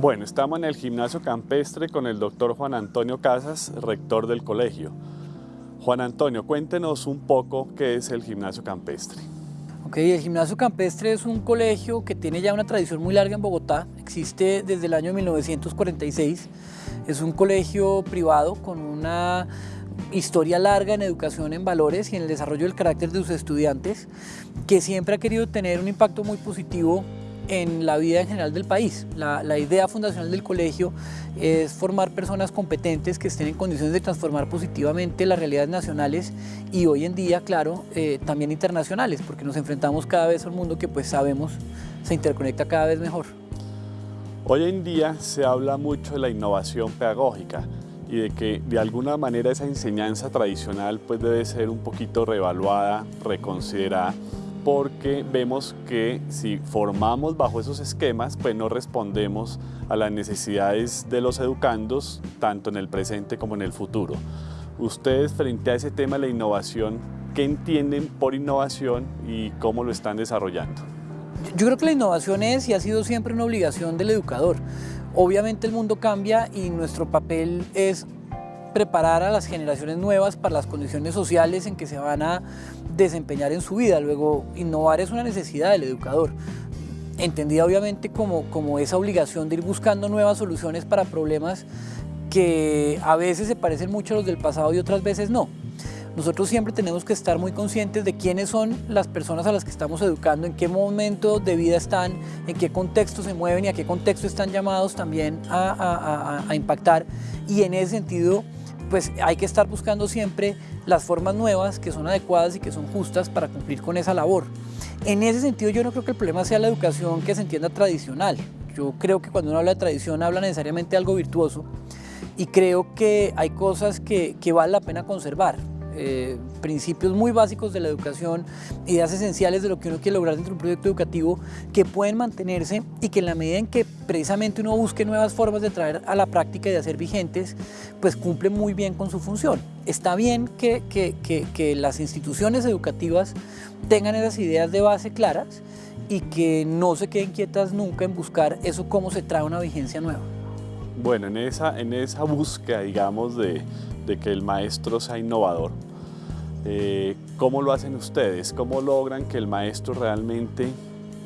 Bueno, estamos en el gimnasio campestre con el doctor Juan Antonio Casas, rector del colegio. Juan Antonio, cuéntenos un poco qué es el gimnasio campestre. Ok, el gimnasio campestre es un colegio que tiene ya una tradición muy larga en Bogotá, existe desde el año 1946, es un colegio privado con una historia larga en educación en valores y en el desarrollo del carácter de sus estudiantes, que siempre ha querido tener un impacto muy positivo en la vida en general del país. La, idea fundacional del colegio es formar personas competentes que estén en condiciones de transformar positivamente las realidades nacionales y hoy en día, claro, eh, también internacionales, porque nos enfrentamos cada vez a un mundo que pues sabemos se interconecta cada vez mejor. Hoy en día se habla mucho de la innovación pedagógica y de que de alguna manera esa enseñanza tradicional pues debe ser un poquito reevaluada, reconsiderada porque vemos que si formamos bajo esos esquemas, pues no respondemos a las necesidades de los educandos, tanto en el presente como en el futuro. Ustedes frente a ese tema de la innovación, ¿qué entienden por innovación y cómo lo están desarrollando? Yo creo que la innovación es y ha sido siempre una obligación del educador. Obviamente el mundo cambia y nuestro papel es preparar a las generaciones nuevas para las condiciones sociales en que se van a desempeñar en su vida. Luego, innovar es una necesidad del educador, entendida obviamente como, como esa obligación de ir buscando nuevas soluciones para problemas que a veces se parecen mucho a los del pasado y otras veces no. Nosotros siempre tenemos que estar muy conscientes de quiénes son las personas a las que estamos educando, en qué momento de vida están, en qué contexto se mueven y a qué contexto están llamados también a, a impactar. Y en ese sentido, pues hay que estar buscando siempre las formas nuevas que son adecuadas y que son justas para cumplir con esa labor. En ese sentido yo no creo que el problema sea la educación que se entienda tradicional. Yo creo que cuando uno habla de tradición habla necesariamente de algo virtuoso y creo que hay cosas que, que vale la pena conservar. Eh, principios muy básicos de la educación, ideas esenciales de lo que uno quiere lograr dentro de un proyecto educativo que pueden mantenerse y que en la medida en que precisamente uno busque nuevas formas de traer a la práctica y de hacer vigentes, pues cumple muy bien con su función. Está bien que, que, que las instituciones educativas tengan esas ideas de base claras y que no se queden quietas nunca en buscar eso cómo se trae una vigencia nueva. Bueno, en esa, en esa búsqueda, digamos, de, de que el maestro sea innovador. Eh, ¿Cómo lo hacen ustedes? ¿Cómo logran que el maestro realmente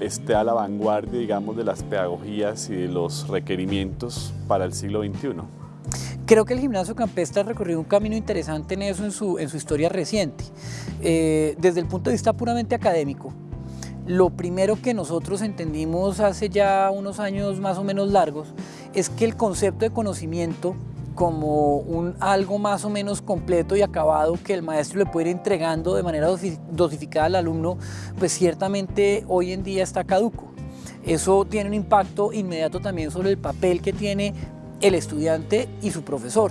esté a la vanguardia, digamos, de las pedagogías y de los requerimientos para el siglo XXI? Creo que el gimnasio campestre ha recorrido un camino interesante en eso en su, en su historia reciente. Eh, desde el punto de vista puramente académico, lo primero que nosotros entendimos hace ya unos años más o menos largos es que el concepto de conocimiento como un algo más o menos completo y acabado que el maestro le puede ir entregando de manera dosificada al alumno, pues ciertamente hoy en día está caduco. Eso tiene un impacto inmediato también sobre el papel que tiene el estudiante y su profesor.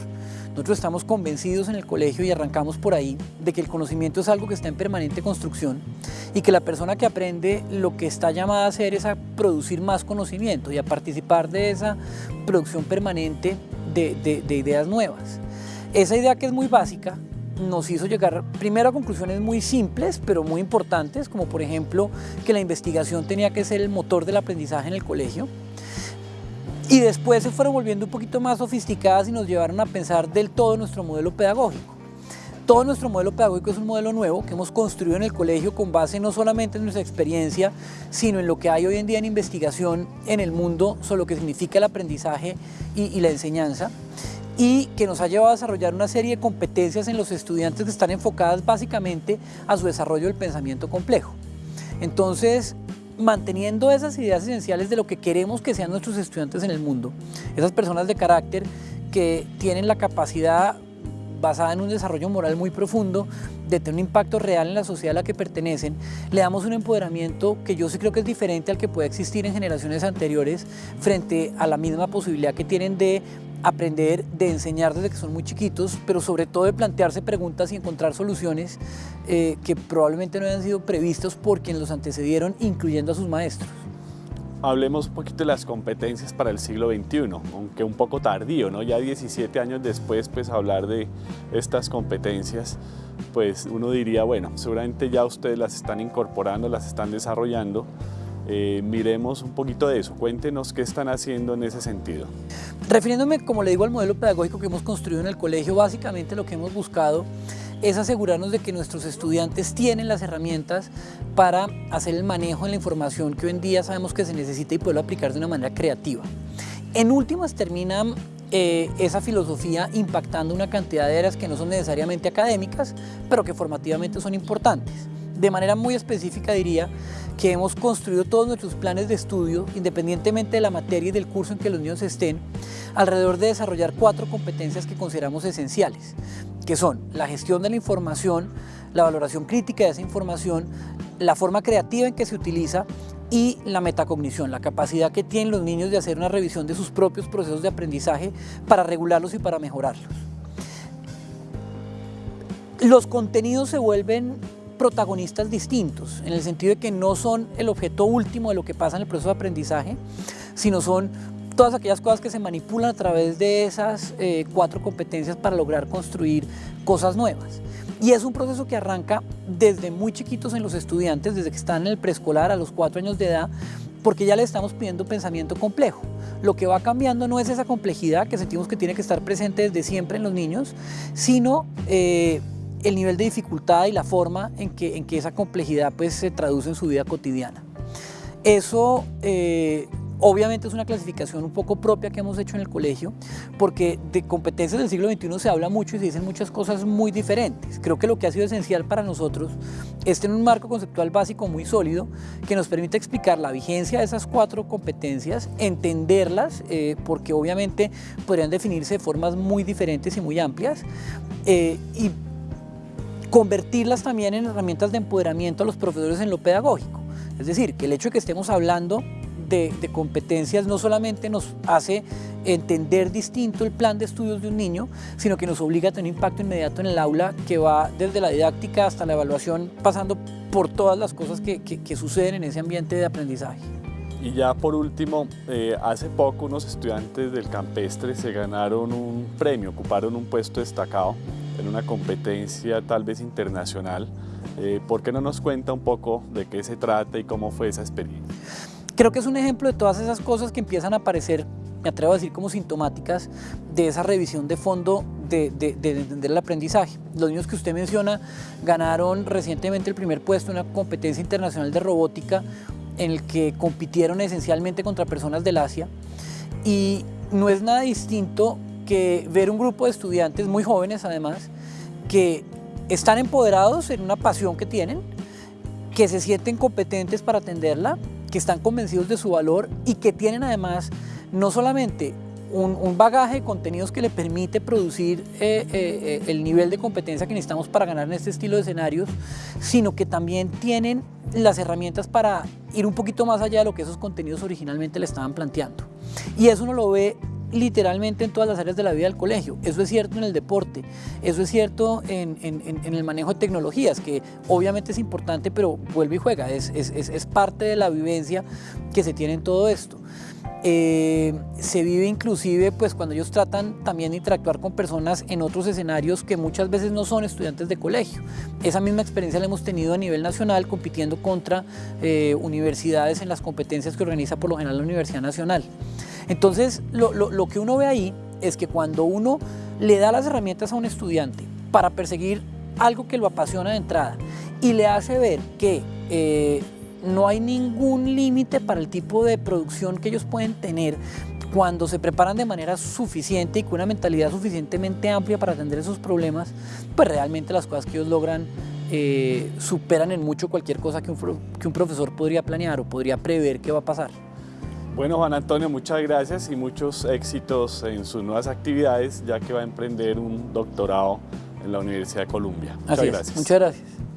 Nosotros estamos convencidos en el colegio y arrancamos por ahí de que el conocimiento es algo que está en permanente construcción y que la persona que aprende lo que está llamada a hacer es a producir más conocimiento y a participar de esa producción permanente de, ideas nuevas. Esa idea que es muy básica nos hizo llegar primero a conclusiones muy simples, pero muy importantes, como por ejemplo que la investigación tenía que ser el motor del aprendizaje en el colegio. Y después se fueron volviendo un poquito más sofisticadas y nos llevaron a pensar del todo nuestro modelo pedagógico. Todo nuestro modelo pedagógico es un modelo nuevo que hemos construido en el colegio con base no solamente en nuestra experiencia, sino en lo que hay hoy en día en investigación en el mundo sobre lo que significa el aprendizaje y, la enseñanza y que nos ha llevado a desarrollar una serie de competencias en los estudiantes que están enfocadas básicamente a su desarrollo del pensamiento complejo. Entonces, manteniendo esas ideas esenciales de lo que queremos que sean nuestros estudiantes en el mundo, esas personas de carácter que tienen la capacidad basada en un desarrollo moral muy profundo, de tener un impacto real en la sociedad a la que pertenecen, le damos un empoderamiento que yo sí creo que es diferente al que puede existir en generaciones anteriores frente a la misma posibilidad que tienen de aprender, de enseñar desde que son muy chiquitos, pero sobre todo de plantearse preguntas y encontrar soluciones eh, que probablemente no hayan sido previstos por quienes los antecedieron, incluyendo a sus maestros. Hablemos un poquito de las competencias para el siglo XXI, aunque un poco tardío, ¿no? Ya 17 años después, pues hablar de estas competencias, pues uno diría, bueno, seguramente ya ustedes las están incorporando, las están desarrollando, Eh, miremos un poquito de eso, cuéntenos qué están haciendo en ese sentido. Refiriéndome, como le digo, al modelo pedagógico que hemos construido en el colegio, básicamente lo que hemos buscado es asegurarnos de que nuestros estudiantes tienen las herramientas para hacer el manejo de la información que hoy en día sabemos que se necesita y poderlo aplicar de una manera creativa. En últimas termina eh, esa filosofía impactando una cantidad de áreas que no son necesariamente académicas, pero que formativamente son importantes. De manera muy específica diría que hemos construido todos nuestros planes de estudio, independientemente de la materia y del curso en que los niños estén, alrededor de desarrollar cuatro competencias que consideramos esenciales que son la gestión de la información, la valoración crítica de esa información, la forma creativa en que se utiliza y la metacognición, la capacidad que tienen los niños de hacer una revisión de sus propios procesos de aprendizaje para regularlos y para mejorarlos. Los contenidos se vuelven protagonistas distintos, en el sentido de que no son el objeto último de lo que pasa en el proceso de aprendizaje, sino son todas aquellas cosas que se manipulan a través de esas eh, cuatro competencias para lograr construir cosas nuevas. Y es un proceso que arranca desde muy chiquitos en los estudiantes, desde que están en el preescolar a los cuatro años de edad, porque ya le estamos pidiendo pensamiento complejo. Lo que va cambiando no es esa complejidad que sentimos que tiene que estar presente desde siempre en los niños, sino eh, el nivel de dificultad y la forma en que, en que esa complejidad pues, se traduce en su vida cotidiana. Eso eh, Obviamente es una clasificación un poco propia que hemos hecho en el colegio, porque de competencias del siglo XXI se habla mucho y se dicen muchas cosas muy diferentes. Creo que lo que ha sido esencial para nosotros es tener un marco conceptual básico muy sólido que nos permite explicar la vigencia de esas cuatro competencias, entenderlas, eh, porque obviamente podrían definirse de formas muy diferentes y muy amplias, eh, y convertirlas también en herramientas de empoderamiento a los profesores en lo pedagógico. Es decir, que el hecho de que estemos hablando de, competencias no solamente nos hace entender distinto el plan de estudios de un niño, sino que nos obliga a tener un impacto inmediato en el aula que va desde la didáctica hasta la evaluación, pasando por todas las cosas que, suceden en ese ambiente de aprendizaje. Y ya por último, eh, hace poco unos estudiantes del campestre se ganaron un premio, ocuparon un puesto destacado en una competencia tal vez internacional. Eh, ¿Por qué no nos cuenta un poco de qué se trata y cómo fue esa experiencia? Creo que es un ejemplo de todas esas cosas que empiezan a aparecer, me atrevo a decir como sintomáticas, de esa revisión de fondo de, entender el aprendizaje. Los niños que usted menciona ganaron recientemente el primer puesto en una competencia internacional de robótica en el que compitieron esencialmente contra personas del Asia y no es nada distinto que ver un grupo de estudiantes muy jóvenes además que están empoderados en una pasión que tienen, que se sienten competentes para atenderla, que están convencidos de su valor y que tienen además no solamente un, bagaje de contenidos que le permite producir eh, eh, eh, el nivel de competencia que necesitamos para ganar en este estilo de escenarios, sino que también tienen las herramientas para ir un poquito más allá de lo que esos contenidos originalmente le estaban planteando. Y eso uno lo ve literalmente en todas las áreas de la vida del colegio. Eso es cierto en el deporte, eso es cierto en, el manejo de tecnologías, que obviamente es importante, pero vuelve y juega, es, es, parte de la vivencia que se tiene en todo esto. Eh, se vive inclusive pues cuando ellos tratan también de interactuar con personas en otros escenarios que muchas veces no son estudiantes de colegio. Esa misma experiencia la hemos tenido a nivel nacional compitiendo contra eh, universidades en las competencias que organiza por lo general la Universidad Nacional. Entonces, lo, que uno ve ahí es que cuando uno le da las herramientas a un estudiante para perseguir algo que lo apasiona de entrada y le hace ver que eh, no hay ningún límite para el tipo de producción que ellos pueden tener cuando se preparan de manera suficiente y con una mentalidad suficientemente amplia para atender esos problemas, pues realmente las cosas que ellos logran eh, superan en mucho cualquier cosa que un profesor podría planear o podría prever que va a pasar. Bueno, Juan Antonio, muchas gracias y muchos éxitos en sus nuevas actividades, ya que va a emprender un doctorado en la Universidad de Columbia. Muchas gracias. Muchas gracias.